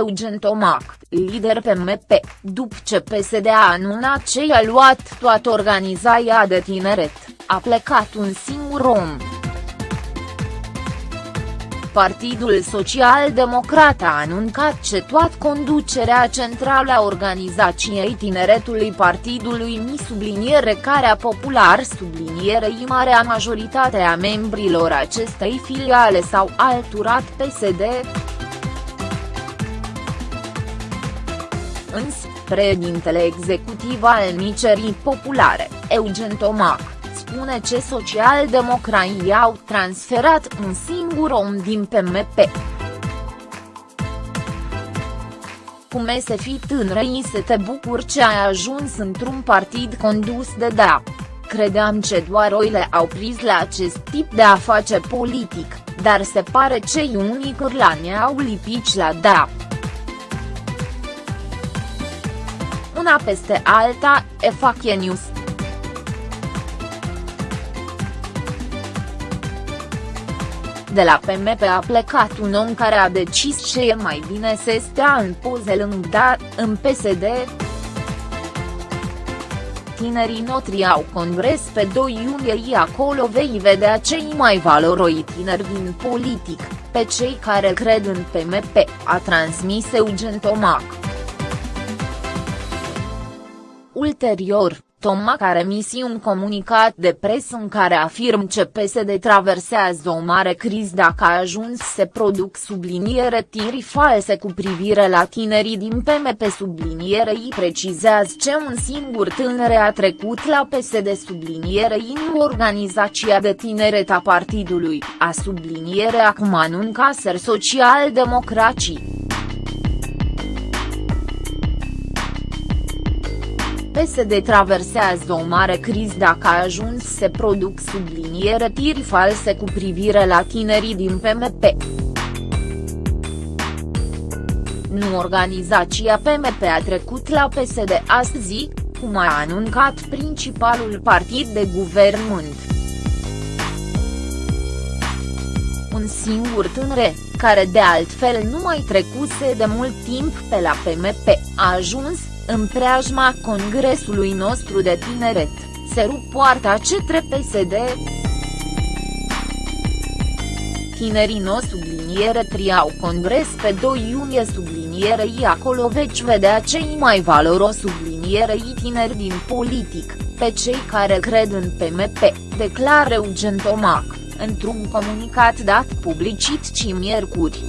Eugen Tomac, lider PMP, după ce PSD a anunțat ce i-a luat toată organizația de tineret, a plecat un singur om. Partidul Social Democrat a anuncat ce toată conducerea centrală a organizației tineretului partidului mi subliniere care a popular sublinierei marea majoritate a membrilor acestei filiale s-au alturat PSD. Însă, președintele executiv al Micerii Populare, Eugen Tomac, spune ce socialdemocrații au transferat un singur om din PMP. Cum e să fii tânără să te bucuri ce ai ajuns într-un partid condus de DA. Credeam ce doar oile au prins la acest tip de a face politic, dar se pare cei unii cârlani au lipit la DA. Una peste alta, e fac News. De la PMP a plecat un om care a decis ce e mai bine să stea în poze lângă da, în PSD. Tinerii noștri au congres pe 2 iunie acolo vei vedea cei mai valoroi tineri din politic, pe cei care cred în PMP, a transmis Eugen Tomac. Ulterior, Tomac a remis un comunicat de presă în care afirm că PSD traversează o mare criză dacă a ajuns să produc subliniere tiri false cu privire la tinerii din PMP sublinierei precizează ce un singur tânăr a trecut la PSD sublinierei în organizația de tineret a partidului, a subliniere acum anuncaser social-democracii. PSD traversează o mare criză dacă a ajuns să produc subliniere tiri false cu privire la tinerii din PMP. Nu organizația PMP a trecut la PSD astăzi, cum a anuncat principalul partid de guvernământ. Singur tânăr, care de altfel nu mai trecuse de mult timp pe la PMP, a ajuns, în preajma congresului nostru de tineret, se rup poarta cetre PSD. Tinerii no subliniere triau congres pe 2 iunie sublinierei acolo veci vedea cei mai valoros sublinierei tineri din politic, pe cei care cred în PMP, declară Eugen Tomac, într-un comunicat dat publicit ci miercuri.